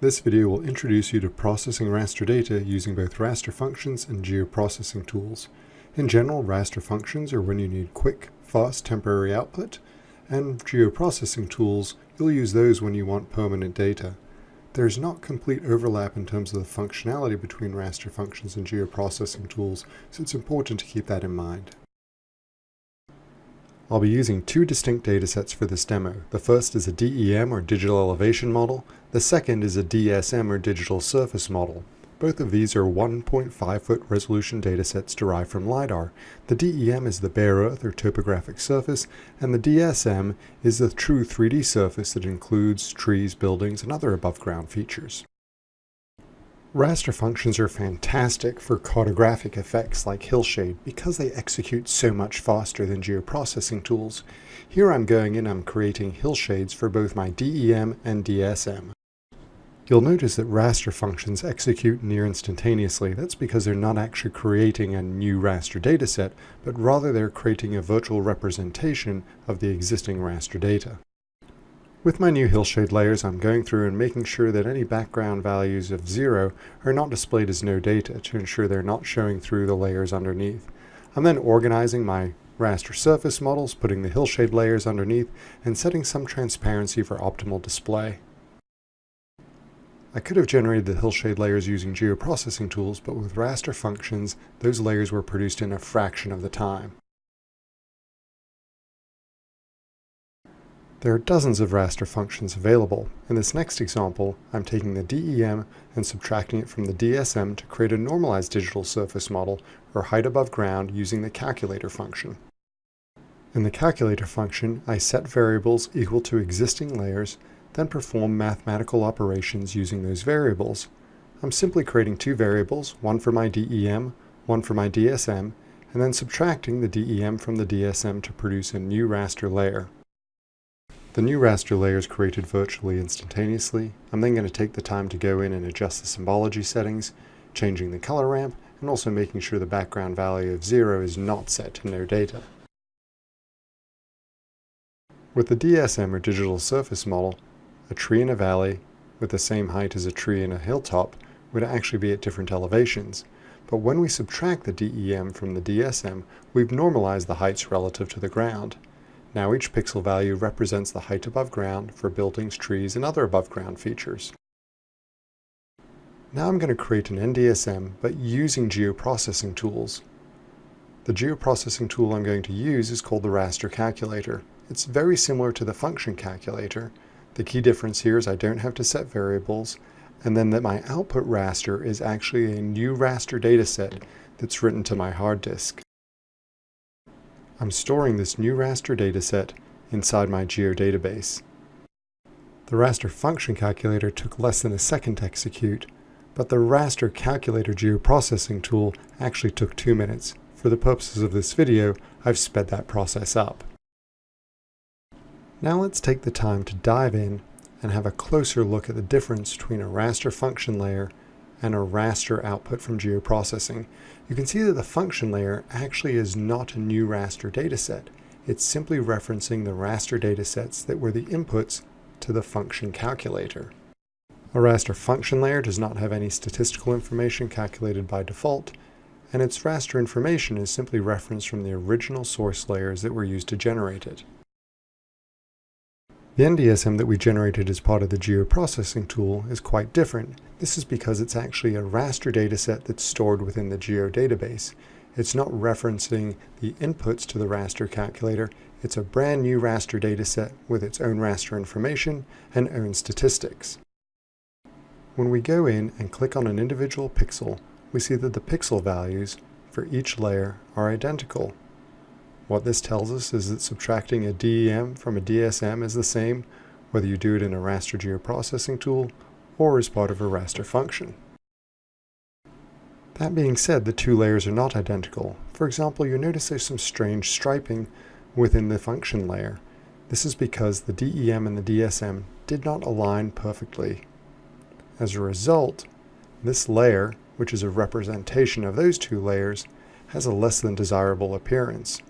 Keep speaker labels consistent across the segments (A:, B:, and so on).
A: This video will introduce you to processing raster data using both raster functions and geoprocessing tools. In general, raster functions are when you need quick, fast temporary output, and geoprocessing tools, you'll use those when you want permanent data. There's not complete overlap in terms of the functionality between raster functions and geoprocessing tools, so it's important to keep that in mind. I'll be using two distinct datasets for this demo. The first is a DEM or digital elevation model. The second is a DSM or digital surface model. Both of these are 1.5 foot resolution datasets derived from LiDAR. The DEM is the bare earth or topographic surface, and the DSM is the true 3D surface that includes trees, buildings, and other above ground features. Raster functions are fantastic for cartographic effects like hillshade because they execute so much faster than geoprocessing tools. Here I'm going in I'm creating hillshades for both my DEM and DSM. You'll notice that raster functions execute near instantaneously. That's because they're not actually creating a new raster dataset, but rather they're creating a virtual representation of the existing raster data. With my new hillshade layers, I'm going through and making sure that any background values of zero are not displayed as no data to ensure they're not showing through the layers underneath. I'm then organizing my raster surface models, putting the hillshade layers underneath, and setting some transparency for optimal display. I could have generated the hillshade layers using geoprocessing tools, but with raster functions, those layers were produced in a fraction of the time. There are dozens of raster functions available. In this next example, I'm taking the DEM and subtracting it from the DSM to create a normalized digital surface model, or height above ground, using the calculator function. In the calculator function, I set variables equal to existing layers, then perform mathematical operations using those variables. I'm simply creating two variables, one for my DEM, one for my DSM, and then subtracting the DEM from the DSM to produce a new raster layer. The new raster layer is created virtually instantaneously. I'm then going to take the time to go in and adjust the symbology settings, changing the color ramp, and also making sure the background value of 0 is not set to no data. With the DSM or digital surface model, a tree in a valley with the same height as a tree in a hilltop would actually be at different elevations. But when we subtract the DEM from the DSM, we've normalized the heights relative to the ground. Now each pixel value represents the height above ground for buildings, trees, and other above ground features. Now I'm going to create an NDSM, but using geoprocessing tools. The geoprocessing tool I'm going to use is called the raster calculator. It's very similar to the function calculator. The key difference here is I don't have to set variables, and then that my output raster is actually a new raster dataset that's written to my hard disk. I'm storing this new raster dataset inside my geodatabase. The raster function calculator took less than a second to execute, but the raster calculator geoprocessing tool actually took two minutes. For the purposes of this video, I've sped that process up. Now let's take the time to dive in and have a closer look at the difference between a raster function layer and a raster output from geoprocessing, you can see that the function layer actually is not a new raster dataset. It's simply referencing the raster datasets that were the inputs to the function calculator. A raster function layer does not have any statistical information calculated by default, and its raster information is simply referenced from the original source layers that were used to generate it. The NDSM that we generated as part of the geoprocessing tool is quite different. This is because it's actually a raster dataset that's stored within the geodatabase. It's not referencing the inputs to the raster calculator. It's a brand new raster dataset with its own raster information and own statistics. When we go in and click on an individual pixel, we see that the pixel values for each layer are identical. What this tells us is that subtracting a DEM from a DSM is the same whether you do it in a raster geoprocessing tool or as part of a raster function. That being said, the two layers are not identical. For example, you notice there's some strange striping within the function layer. This is because the DEM and the DSM did not align perfectly. As a result, this layer, which is a representation of those two layers, has a less than desirable appearance.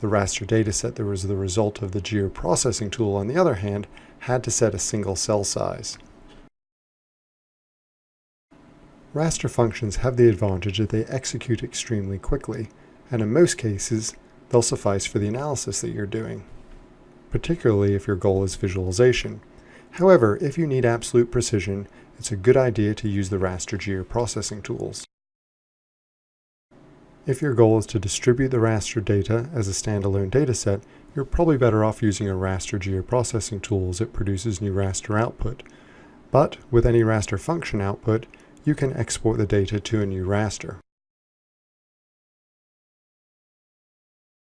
A: The raster dataset that was the result of the geoprocessing tool, on the other hand, had to set a single cell size. Raster functions have the advantage that they execute extremely quickly, and in most cases, they'll suffice for the analysis that you're doing, particularly if your goal is visualization. However, if you need absolute precision, it's a good idea to use the raster geoprocessing tools. If your goal is to distribute the raster data as a standalone dataset, you're probably better off using a raster geoprocessing tool as it produces new raster output. But with any raster function output, you can export the data to a new raster.